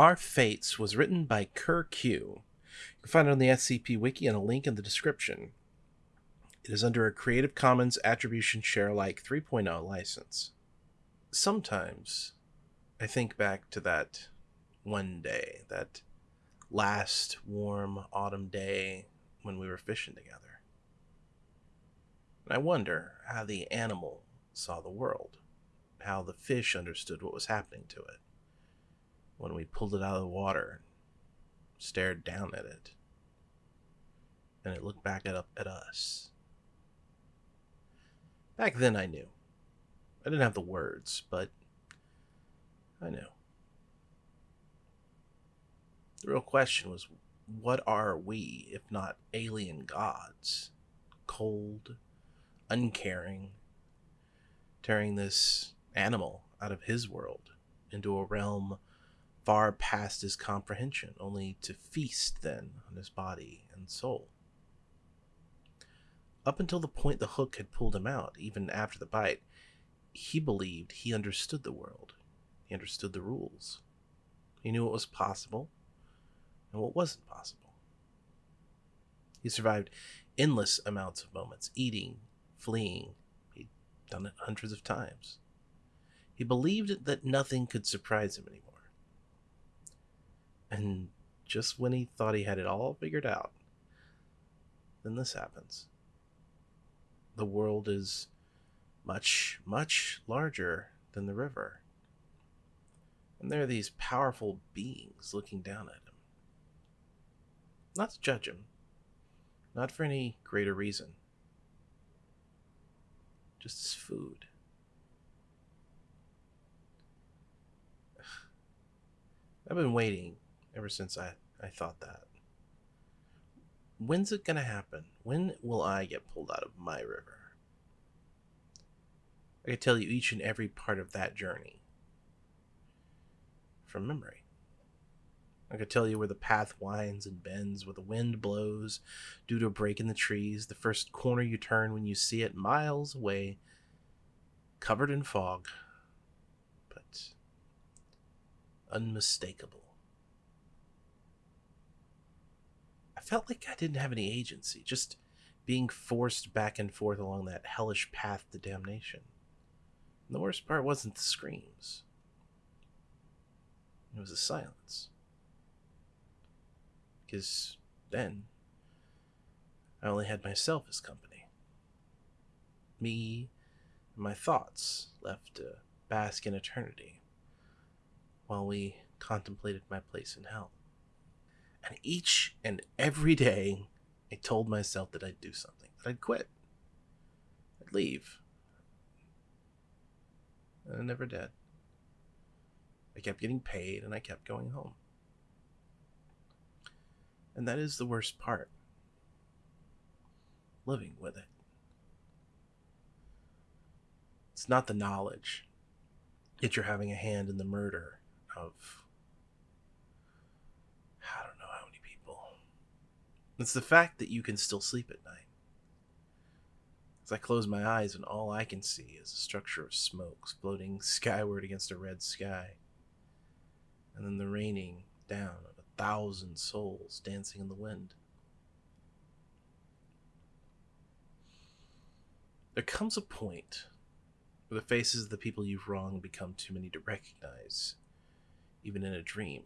Our Fates was written by Kerr Q. You can find it on the SCP Wiki and a link in the description. It is under a Creative Commons Attribution Share Alike 3.0 license. Sometimes I think back to that one day, that last warm autumn day when we were fishing together. And I wonder how the animal saw the world, how the fish understood what was happening to it when we pulled it out of the water, stared down at it, and it looked back at, up at us. Back then, I knew. I didn't have the words, but I knew. The real question was what are we if not alien gods? Cold, uncaring, tearing this animal out of his world into a realm far past his comprehension, only to feast then on his body and soul. Up until the point the hook had pulled him out, even after the bite, he believed he understood the world. He understood the rules. He knew what was possible and what wasn't possible. He survived endless amounts of moments, eating, fleeing. He'd done it hundreds of times. He believed that nothing could surprise him anymore. And just when he thought he had it all figured out, then this happens. The world is much, much larger than the river. And there are these powerful beings looking down at him. Not to judge him, not for any greater reason, just as food. I've been waiting ever since I, I thought that. When's it going to happen? When will I get pulled out of my river? I could tell you each and every part of that journey from memory. I could tell you where the path winds and bends, where the wind blows due to a break in the trees, the first corner you turn when you see it miles away, covered in fog, but unmistakable. I felt like I didn't have any agency, just being forced back and forth along that hellish path to damnation. And the worst part wasn't the screams, it was the silence. Because then, I only had myself as company. Me and my thoughts left to bask in eternity while we contemplated my place in hell. And each and every day, I told myself that I'd do something, that I'd quit, I'd leave. And I never did. I kept getting paid and I kept going home. And that is the worst part living with it. It's not the knowledge that you're having a hand in the murder of It's the fact that you can still sleep at night. As I close my eyes and all I can see is a structure of smoke floating skyward against a red sky. And then the raining down of a thousand souls dancing in the wind. There comes a point where the faces of the people you've wronged become too many to recognize, even in a dream.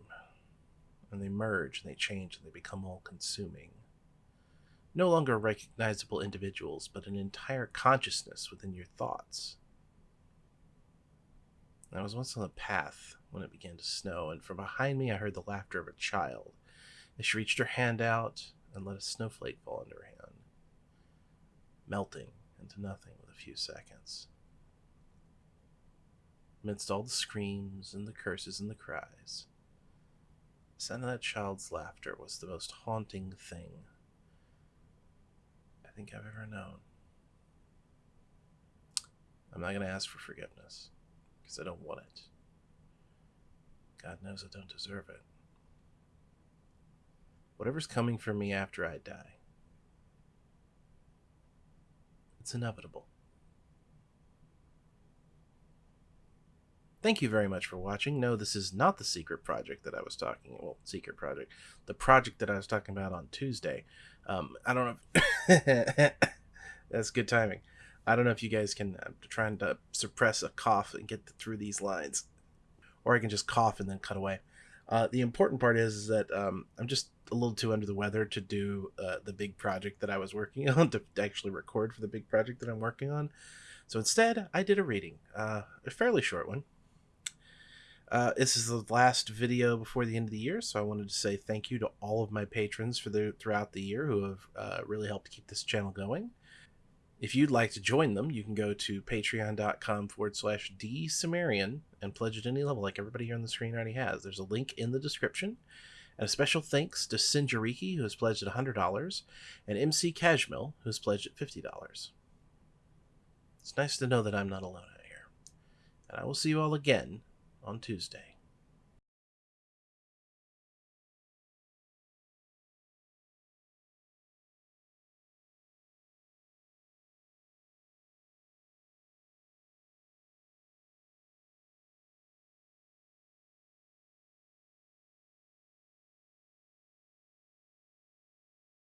And they merge and they change and they become all consuming no longer recognizable individuals, but an entire consciousness within your thoughts. I was once on the path when it began to snow, and from behind me I heard the laughter of a child as she reached her hand out and let a snowflake fall into her hand, melting into nothing with a few seconds. Amidst all the screams and the curses and the cries, the sound of that child's laughter was the most haunting thing think I've ever known. I'm not going to ask for forgiveness because I don't want it. God knows I don't deserve it. Whatever's coming for me after I die, it's inevitable. Thank you very much for watching. No, this is not the secret project that I was talking. Well, secret project, the project that I was talking about on Tuesday. Um, I don't know. If That's good timing. I don't know if you guys can. I'm trying to suppress a cough and get through these lines, or I can just cough and then cut away. Uh, the important part is, is that um, I'm just a little too under the weather to do uh, the big project that I was working on to actually record for the big project that I'm working on. So instead, I did a reading, uh, a fairly short one. Uh, this is the last video before the end of the year, so I wanted to say thank you to all of my patrons for the throughout the year who have uh, really helped keep this channel going. If you'd like to join them, you can go to patreon.com forward slash dsumerian and pledge at any level, like everybody here on the screen already has. There's a link in the description. And a special thanks to Sinjariki, who has pledged at $100, and MC Cashmill, who has pledged at $50. It's nice to know that I'm not alone out here. And I will see you all again on Tuesday.